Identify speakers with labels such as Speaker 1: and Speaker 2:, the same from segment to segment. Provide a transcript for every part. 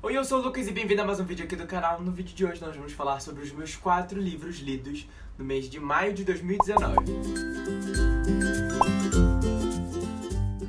Speaker 1: Oi, eu sou o Lucas e bem-vindo a mais um vídeo aqui do canal. No vídeo de hoje nós vamos falar sobre os meus quatro livros lidos no mês de maio de 2019.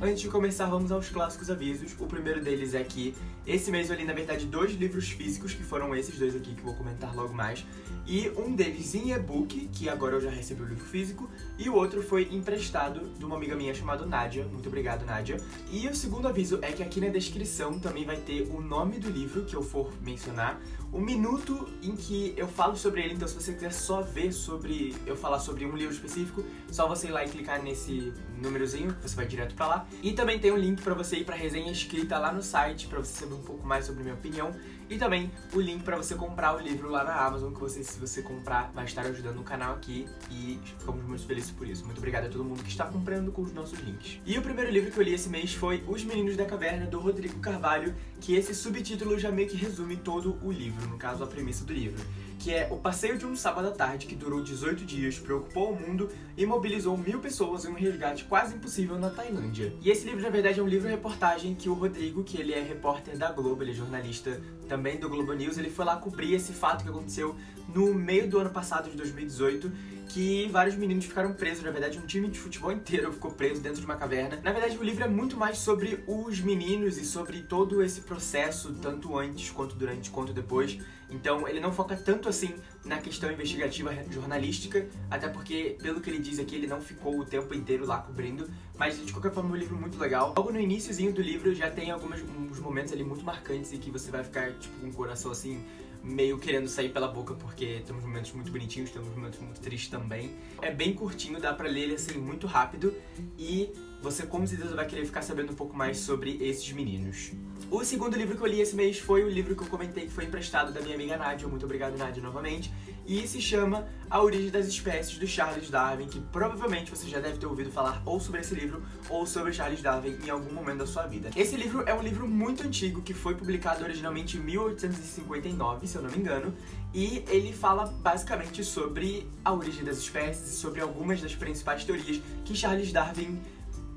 Speaker 1: Antes de começar, vamos aos clássicos avisos. O primeiro deles é que esse mês eu li, na verdade, dois livros físicos, que foram esses dois aqui que vou comentar logo mais. E um deles em e-book, que agora eu já recebi o livro físico, e o outro foi emprestado de uma amiga minha chamada Nádia. Muito obrigado, Nádia. E o segundo aviso é que aqui na descrição também vai ter o nome do livro que eu for mencionar, o minuto em que eu falo sobre ele, então se você quiser só ver sobre eu falar sobre um livro específico, só você ir lá e clicar nesse númerozinho, você vai direto pra lá. E também tem um link pra você ir pra resenha escrita lá no site, pra você saber um pouco mais sobre minha opinião. E também o link pra você comprar o livro lá na Amazon, que você, se você comprar, vai estar ajudando o canal aqui. E ficamos muito felizes por isso. Muito obrigado a todo mundo que está comprando com os nossos links. E o primeiro livro que eu li esse mês foi Os Meninos da Caverna, do Rodrigo Carvalho, que esse subtítulo já meio que resume todo o livro, no caso a premissa do livro que é o passeio de um sábado à tarde que durou 18 dias, preocupou o mundo e mobilizou mil pessoas em um resgate quase impossível na Tailândia. E esse livro, na verdade, é um livro-reportagem que o Rodrigo, que ele é repórter da Globo, ele é jornalista também do Globo News, ele foi lá cobrir esse fato que aconteceu no meio do ano passado, de 2018, que vários meninos ficaram presos, na verdade um time de futebol inteiro ficou preso dentro de uma caverna. Na verdade o livro é muito mais sobre os meninos e sobre todo esse processo, tanto antes, quanto durante, quanto depois. Então ele não foca tanto assim na questão investigativa jornalística, até porque, pelo que ele diz aqui, ele não ficou o tempo inteiro lá cobrindo, mas de qualquer forma é um livro muito legal. Logo no iníciozinho do livro já tem alguns momentos ali muito marcantes e que você vai ficar tipo com o coração assim meio querendo sair pela boca porque temos momentos muito bonitinhos, temos momentos muito tristes também. É bem curtinho, dá pra ler ele assim muito rápido e você com certeza vai querer ficar sabendo um pouco mais sobre esses meninos. O segundo livro que eu li esse mês foi o livro que eu comentei que foi emprestado da minha amiga Nádia, muito obrigado Nádia novamente, e se chama A Origem das Espécies, do Charles Darwin, que provavelmente você já deve ter ouvido falar ou sobre esse livro ou sobre Charles Darwin em algum momento da sua vida. Esse livro é um livro muito antigo que foi publicado originalmente em 1859, se eu não me engano, e ele fala basicamente sobre a origem das espécies e sobre algumas das principais teorias que Charles Darwin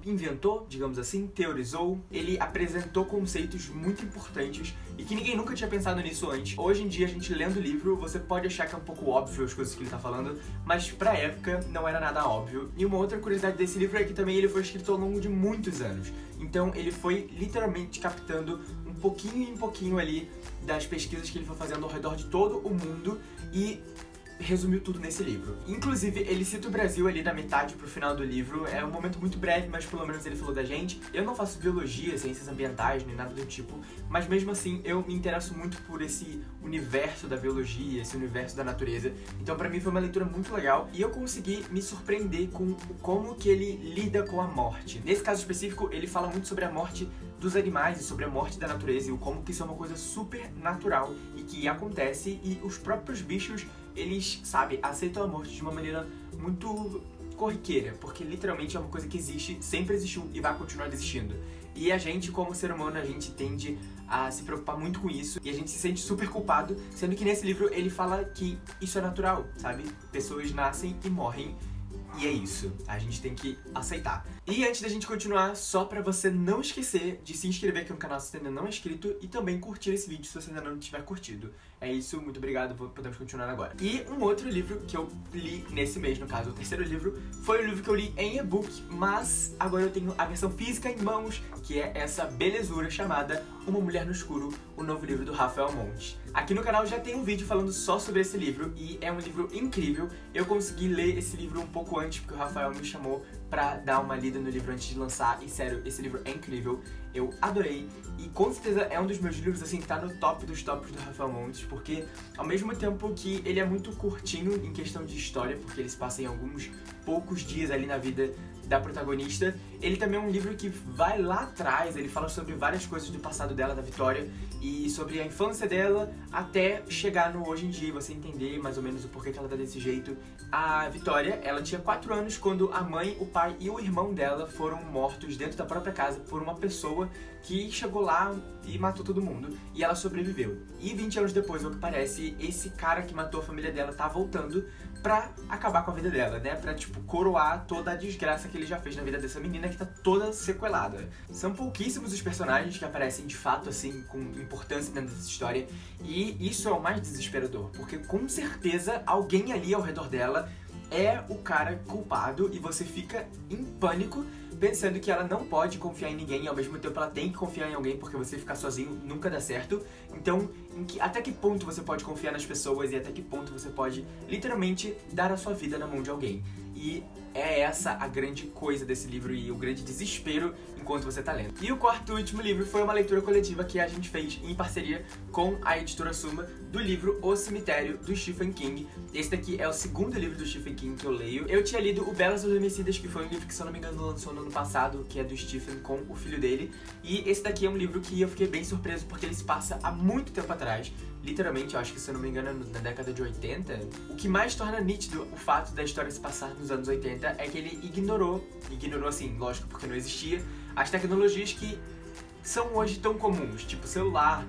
Speaker 1: inventou, digamos assim, teorizou, ele apresentou conceitos muito importantes e que ninguém nunca tinha pensado nisso antes. Hoje em dia, a gente lendo o livro, você pode achar que é um pouco óbvio as coisas que ele tá falando, mas pra época não era nada óbvio. E uma outra curiosidade desse livro é que também ele foi escrito ao longo de muitos anos. Então ele foi literalmente captando um pouquinho em pouquinho ali das pesquisas que ele foi fazendo ao redor de todo o mundo e resumiu tudo nesse livro. Inclusive, ele cita o Brasil ali da metade pro final do livro. É um momento muito breve, mas pelo menos ele falou da gente. Eu não faço biologia, ciências ambientais, nem nada do tipo, mas mesmo assim eu me interesso muito por esse universo da biologia, esse universo da natureza. Então pra mim foi uma leitura muito legal e eu consegui me surpreender com como que ele lida com a morte. Nesse caso específico, ele fala muito sobre a morte dos animais e sobre a morte da natureza e como que isso é uma coisa super natural e que acontece e os próprios bichos eles, sabe, aceitam a morte de uma maneira muito corriqueira, porque literalmente é uma coisa que existe, sempre existiu e vai continuar existindo. E a gente, como ser humano, a gente tende a se preocupar muito com isso e a gente se sente super culpado, sendo que nesse livro ele fala que isso é natural, sabe? Pessoas nascem e morrem e é isso, a gente tem que aceitar. E antes da gente continuar, só pra você não esquecer de se inscrever aqui no canal se você ainda não é inscrito e também curtir esse vídeo se você ainda não tiver curtido. É isso, muito obrigado, podemos continuar agora. E um outro livro que eu li nesse mês, no caso, o terceiro livro, foi o livro que eu li em e-book, mas agora eu tenho a versão física em mãos, que é essa belezura chamada Uma Mulher no Escuro, o novo livro do Rafael Montes. Aqui no canal já tem um vídeo falando só sobre esse livro e é um livro incrível. Eu consegui ler esse livro um pouco antes, porque o Rafael me chamou pra dar uma lida no livro antes de lançar. E sério, esse livro é incrível. Eu adorei. E com certeza é um dos meus livros, assim, que tá no top dos tops do Rafael Montes. Porque ao mesmo tempo que ele é muito curtinho em questão de história, porque ele se passa em alguns poucos dias ali na vida da protagonista. Ele também é um livro que vai lá atrás, ele fala sobre várias coisas do passado dela, da Vitória, e sobre a infância dela até chegar no hoje em dia, você entender mais ou menos o porquê que ela tá desse jeito. A Vitória, ela tinha 4 anos quando a mãe, o pai e o irmão dela foram mortos dentro da própria casa por uma pessoa que chegou lá e matou todo mundo. E ela sobreviveu. E 20 anos depois, ao que parece, esse cara que matou a família dela tá voltando pra acabar com a vida dela, né? Pra, tipo, coroar toda a desgraça que ele já fez na vida dessa menina que tá toda sequelada. São pouquíssimos os personagens que aparecem de fato, assim, com importância dentro dessa história. E isso é o mais desesperador, porque com certeza alguém ali ao redor dela é o cara culpado e você fica em pânico pensando que ela não pode confiar em ninguém e ao mesmo tempo ela tem que confiar em alguém porque você ficar sozinho nunca dá certo. Então, que, até que ponto você pode confiar nas pessoas e até que ponto você pode literalmente dar a sua vida na mão de alguém. E é essa a grande coisa desse livro e o grande desespero enquanto você tá lendo. E o quarto e último livro foi uma leitura coletiva que a gente fez em parceria com a editora Suma do livro O Cemitério, do Stephen King. Esse daqui é o segundo livro do Stephen King que eu leio. Eu tinha lido O Belas Adormecidas, que foi um livro que, se eu não me engano, lançou no ano passado, que é do Stephen com o filho dele. E esse daqui é um livro que eu fiquei bem surpreso porque ele se passa há muito tempo atrás. Literalmente, eu acho que, se eu não me engano, na década de 80. O que mais torna nítido o fato da história se passar nos anos 80 é que ele ignorou, ignorou assim, lógico, porque não existia, as tecnologias que são hoje tão comuns, tipo celular,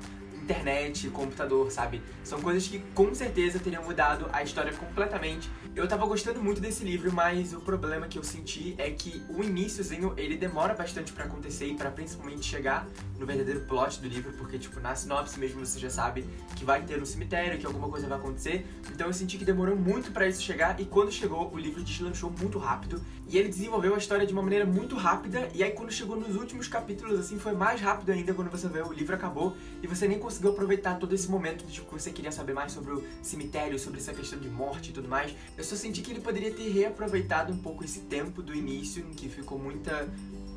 Speaker 1: internet, computador, sabe? São coisas que com certeza teriam mudado a história completamente. Eu tava gostando muito desse livro, mas o problema que eu senti é que o iníciozinho, ele demora bastante pra acontecer e pra principalmente chegar no verdadeiro plot do livro, porque, tipo, na sinopse mesmo você já sabe que vai ter um cemitério, que alguma coisa vai acontecer. Então eu senti que demorou muito pra isso chegar e quando chegou, o livro deslanchou muito rápido e ele desenvolveu a história de uma maneira muito rápida e aí quando chegou nos últimos capítulos, assim, foi mais rápido ainda quando você vê o livro acabou e você nem conseguiu aproveitar todo esse momento de tipo, que você queria saber mais sobre o cemitério, sobre essa questão de morte e tudo mais. Eu só senti que ele poderia ter reaproveitado um pouco esse tempo do início, em que ficou muita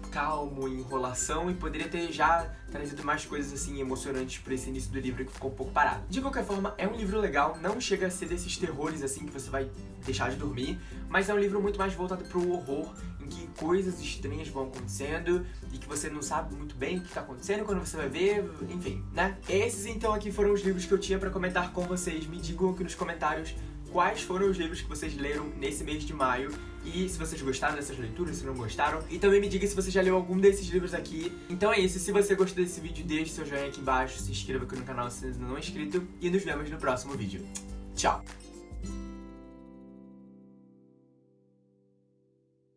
Speaker 1: calmo, enrolação e poderia ter já trazido mais coisas assim emocionantes para esse início do livro que ficou um pouco parado. De qualquer forma, é um livro legal, não chega a ser desses terrores assim que você vai deixar de dormir, mas é um livro muito mais voltado para o horror, em que coisas estranhas vão acontecendo e que você não sabe muito bem o que está acontecendo quando você vai ver, enfim, né? Esses então aqui foram os livros que eu tinha para comentar com vocês. Me digam aqui nos comentários quais foram os livros que vocês leram nesse mês de maio e se vocês gostaram dessas leituras, se não gostaram. E também me diga se você já leu algum desses livros aqui. Então é isso, se você gostou desse vídeo, deixe seu joinha aqui embaixo, se inscreva aqui no canal se ainda não é inscrito e nos vemos no próximo vídeo. Tchau!